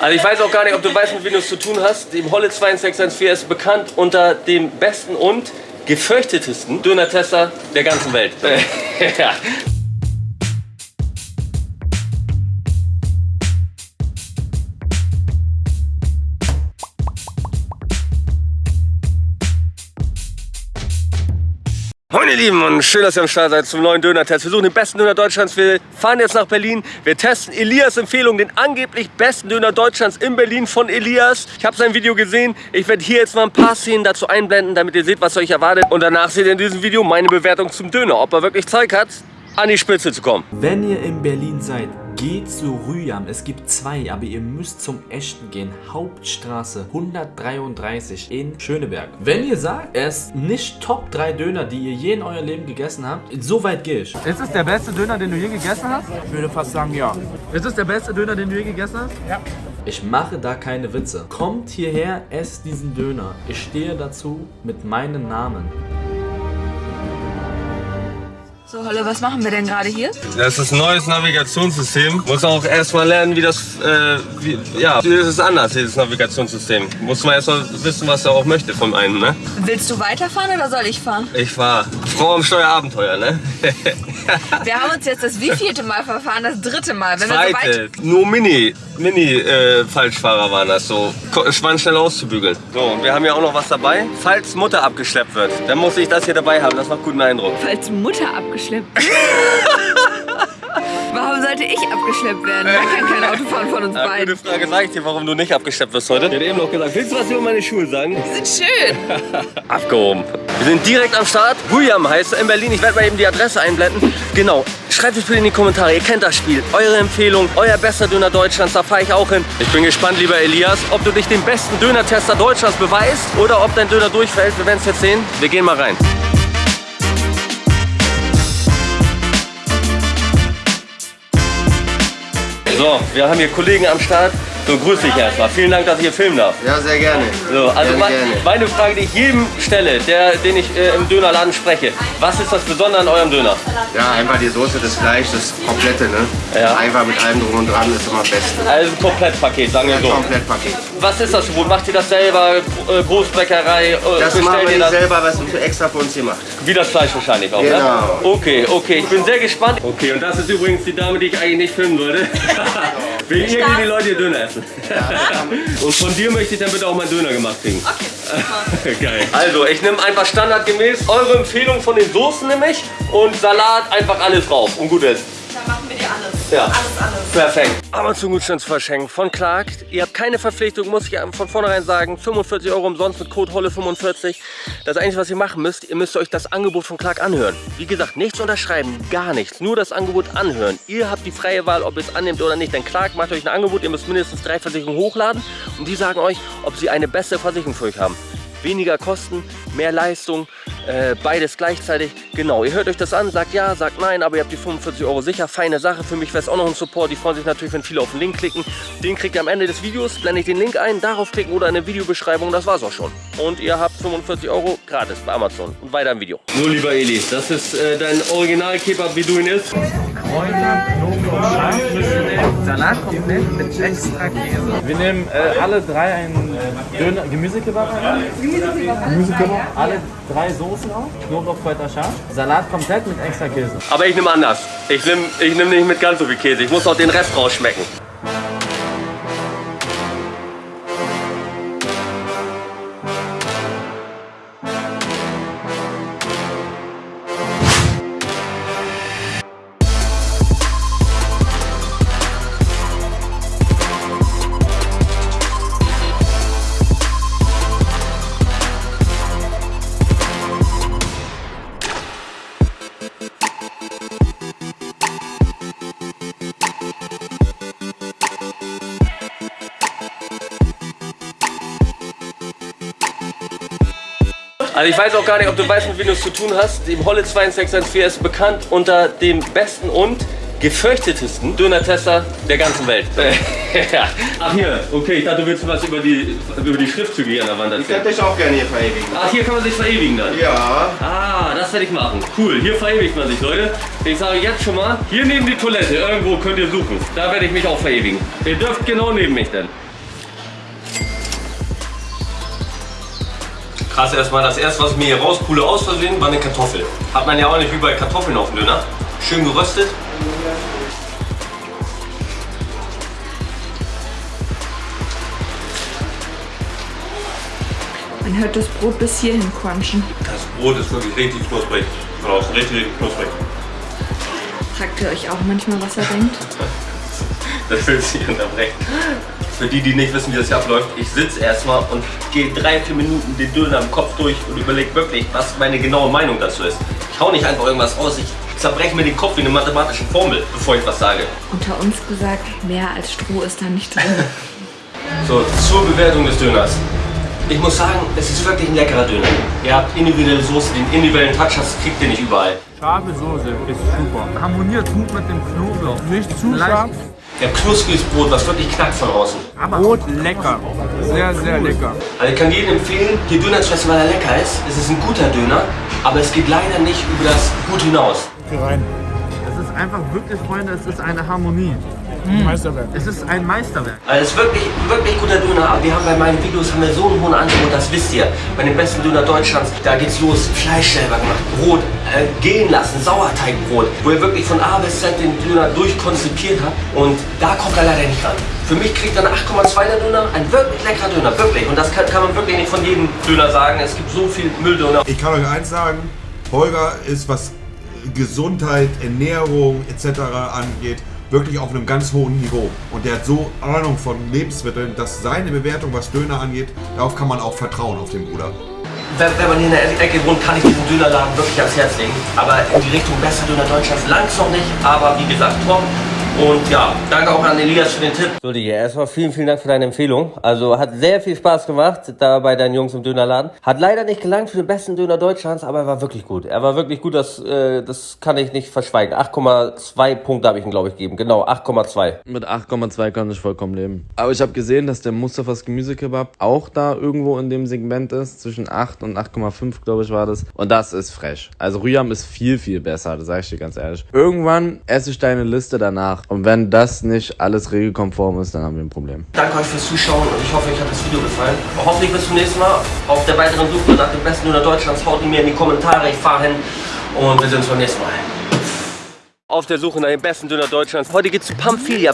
Also ich weiß auch gar nicht, ob du weißt, mit wem du es zu tun hast. Dem Holle 2614 ist bekannt unter dem besten und gefürchtetesten Döner-Tester der ganzen Welt. ja. Moin ihr Lieben und schön, dass ihr am Start seid zum neuen Döner-Test. Wir suchen den besten Döner Deutschlands. Wir fahren jetzt nach Berlin. Wir testen Elias Empfehlung, den angeblich besten Döner Deutschlands in Berlin von Elias. Ich habe sein Video gesehen. Ich werde hier jetzt mal ein paar Szenen dazu einblenden, damit ihr seht, was euch erwartet. Und danach seht ihr in diesem Video meine Bewertung zum Döner. Ob er wirklich Zeug hat, an die Spitze zu kommen. Wenn ihr in Berlin seid, geht zu Rüyam. Es gibt zwei, aber ihr müsst zum echten gehen. Hauptstraße 133 in Schöneberg. Wenn ihr sagt, er ist nicht Top 3 Döner, die ihr je in eurem Leben gegessen habt, so weit gehe ich. Ist es der beste Döner, den du je gegessen hast? Ich würde fast sagen, ja. Ist es der beste Döner, den du je gegessen hast? Ja. Ich mache da keine Witze. Kommt hierher, esst diesen Döner. Ich stehe dazu mit meinem Namen. So, Holle, was machen wir denn gerade hier? Das ist ein neues Navigationssystem. Muss auch erstmal lernen, wie das, äh, wie, ja, das ist anders, dieses Navigationssystem. Muss man erstmal wissen, was er auch möchte von einem, ne? Willst du weiterfahren oder soll ich fahren? Ich war Frau am Steuerabenteuer, ne? Wir haben uns jetzt das wievielte Mal verfahren? Das dritte Mal. Wenn wir so Zweite, nur Mini, Mini äh, Falschfahrer waren das so. War schnell auszubügeln. So, und wir haben ja auch noch was dabei. Falls Mutter abgeschleppt wird, dann muss ich das hier dabei haben. Das macht guten Eindruck. Falls Mutter abgeschleppt wird. Sollte ich abgeschleppt werden? Da kann kein Auto fahren von uns Äh, beiden. gute Frage, sag ich dir, warum du nicht abgeschleppt wirst heute? Ich hätte eben noch gesagt, willst du was über meine Schuhe sagen? Die sind schön. Abgehoben. Wir sind direkt am Start. William heißt er in Berlin. Ich werde mal eben die Adresse einblenden. Genau. Schreibt es bitte in die Kommentare. Ihr kennt das Spiel. Eure Empfehlung, euer bester Döner Deutschlands. Da fahre ich auch hin. Ich bin gespannt, lieber Elias, ob du dich den besten Döner-Tester Deutschlands beweist oder ob dein Döner durchfällt. Wir werden es jetzt sehen. Wir gehen mal rein. So, wir haben hier Kollegen am Start. So, grüß dich erstmal. Vielen Dank, dass ich hier filmen darf. Ja, sehr gerne. So, also Gerne, mein, gerne. meine Frage, die ich jedem stelle, der, den ich äh, im Dönerladen spreche. Was ist das Besondere an eurem Döner? Ja, einfach die Soße, das Fleisch, das komplette, ne? Ja. Einfach mit allem drum und dran ist immer das Beste. Also ein Komplettpaket, sagen wir so. Komplettpaket. Was ist das Brot? Macht ihr das selber? Äh, Großbäckerei? Äh, Das machen wir ihr nicht das? selber, was extra für uns hier macht. Wie das Fleisch wahrscheinlich auch, ne? Genau. Okay, okay, ich bin sehr gespannt. Okay, und das ist übrigens die Dame, die ich eigentlich nicht filmen wollte. Wegen ihr gehen die Leute hier Döner essen. und von dir möchte ich dann bitte auch mal Döner gemacht kriegen. Okay. Geil. Also, ich nehme einfach standardgemäß eure Empfehlung von den Soßen nämlich und Salat einfach alles drauf und gut ist. Ja. Alles, alles. Perfekt. Amazon-Gutscheinsverschenk von Clark. Ihr habt keine Verpflichtung, muss ich von vornherein sagen. 45 Euro umsonst mit Code HOLLE45. Das Einzige, was ihr machen müsst, ihr müsst euch das Angebot von Clark anhören. Wie gesagt, nichts unterschreiben, gar nichts. Nur das Angebot anhören. Ihr habt die freie Wahl, ob ihr es annehmt oder nicht. Denn Clark macht euch ein Angebot, ihr müsst mindestens drei Versicherungen hochladen. Und die sagen euch, ob sie eine bessere Versicherung für euch haben. Weniger Kosten, mehr Leistung, äh, beides gleichzeitig. Genau, ihr hört euch das an, sagt ja, sagt nein, aber ihr habt die 45 Euro sicher. Feine Sache, für mich wäre es auch noch ein Support. Die freuen sich natürlich, wenn viele auf den Link klicken. Den kriegt ihr am Ende des Videos, blende ich den Link ein, darauf klicken oder in der Videobeschreibung, das war's auch schon. Und ihr habt 45 Euro gratis bei Amazon. Und weiter im Video. So, lieber Eli, das ist äh, dein Original-Kebab, wie du ihn isst. Salat komplett mit extra Käse. Wir nehmen äh, alle drei einen Döner, Gemüsekebab. ein. Gemüsekebab. Alle drei Soßen auch. Knoblauch, Kräuter, scharf. Salat komplett mit extra Käse. Aber ich nehme anders. Ich nehme ich nehm nicht mit ganz so viel Käse. Ich muss auch den Rest rausschmecken. Also ich weiß auch gar nicht, ob du weißt, mit wem du es zu tun hast. Dem Holle 2614 ist bekannt unter dem besten und gefürchtetesten Döner-Tester der ganzen Welt. ja. Ach hier, okay, ich dachte, du willst was über die, über die Schriftzüge hier an der Wand Ich erzählen. könnte dich auch gerne hier verewigen. Ach, hier kann man sich verewigen dann. Ja. Ah, das werde ich machen. Cool, hier verewigt man sich, Leute. Ich sage jetzt schon mal, hier neben die Toilette, irgendwo könnt ihr suchen. Da werde ich mich auch verewigen. Ihr dürft genau neben mich denn. Krass erstmal, das erste, was mir hier rauspule aus Versehen, war eine Kartoffel. Hat man ja auch nicht wie bei Kartoffeln auf dem Döner. Schön geröstet. Man hört das Brot bis hierhin crunchen. Das Brot ist wirklich richtig knusprig. Außen richtig, richtig knusprig. Fragt ihr euch auch manchmal, was er denkt? Das will ich unterbrechen. Für die, die nicht wissen, wie das hier abläuft, ich sitze erstmal und gehe drei, vier Minuten den Döner im Kopf durch und überlege wirklich, was meine genaue Meinung dazu ist. Ich hau nicht einfach irgendwas raus, ich zerbreche mir den Kopf wie eine mathematische Formel, bevor ich was sage. Unter uns gesagt, mehr als Stroh ist da nicht drin. So, zur Bewertung des Döners. Ich muss sagen, es ist wirklich ein leckerer Döner. Ihr habt individuelle Soße, den individuellen Touch, das kriegt ihr nicht überall. Scharfe Soße ist super. Harmoniert gut mit dem Knoblauch. Nicht zu scharf. Habt knuspriges Brot, was wirklich knackt von außen. Brot lecker. Sehr, sehr lecker. Also ich kann jedem empfehlen, hier Döner zu essen, weil er lecker ist. Es ist ein guter Döner, aber es geht leider nicht über das Gut hinaus. Es ist einfach wirklich, Freunde, es ist eine Harmonie. Meisterwerk. Es ist ein Meisterwerk. Also es ist wirklich, wirklich guter Döner, aber wir haben bei meinen Videos haben wir so einen hohen Angebot, das wisst ihr. Bei den besten Döner Deutschlands, da geht's los. Fleisch selber gemacht, Brot äh, gehen lassen, Sauerteigbrot, wo ihr wirklich von A bis Z den Döner durchkonzipiert habt. Und da kommt er leider nicht ran. Für mich kriegt er eine 8,2er Döner, ein wirklich leckerer Döner, wirklich. Und das kann, kann man wirklich nicht von jedem Döner sagen. Es gibt so viel Mülldöner. Ich kann euch eins sagen, Holger ist, was Gesundheit, Ernährung etc. angeht, wirklich auf einem ganz hohen Niveau. Und der hat so Ahnung von Lebensmitteln, dass seine Bewertung, was Döner angeht, darauf kann man auch vertrauen auf den Bruder. Wenn, wenn man hier in der Ecke wohnt, kann ich diesen Dönerladen wirklich ans Herz legen. Aber in die Richtung besser Döner Deutschlands langsam nicht. Aber wie gesagt, Tom. Und ja, danke auch an Elias für den Tipp. So, Digi, erstmal vielen, vielen Dank für deine Empfehlung. Also hat sehr viel Spaß gemacht da bei deinen Jungs im Dönerladen. Hat leider nicht gelangt für den besten Döner Deutschlands, aber er war wirklich gut. Er war wirklich gut, das, äh, das kann ich nicht verschweigen. 8,2 Punkte habe ich ihm, glaube ich, gegeben. Genau, 8,2. Mit 8,2 kann ich vollkommen leben. Aber ich habe gesehen, dass der Mustafas Gemüsekebab auch da irgendwo in dem Segment ist. Zwischen 8 und 8,5, glaube ich, war das. Und das ist frech. Also Rüyam ist viel, viel besser, das sage ich dir ganz ehrlich. Irgendwann esse ich deine Liste danach. Und wenn das nicht alles regelkonform ist, dann haben wir ein Problem. Danke euch fürs Zuschauen und ich hoffe, euch hat das Video gefallen. Hoffentlich bis zum nächsten Mal auf der weiteren Suche nach dem besten Döner Deutschlands. Haut ihn mir in die Kommentare, ich fahre hin und wir sehen uns beim nächsten Mal. Auf der Suche nach dem besten Döner Deutschlands. Heute geht's zu Pamphilia.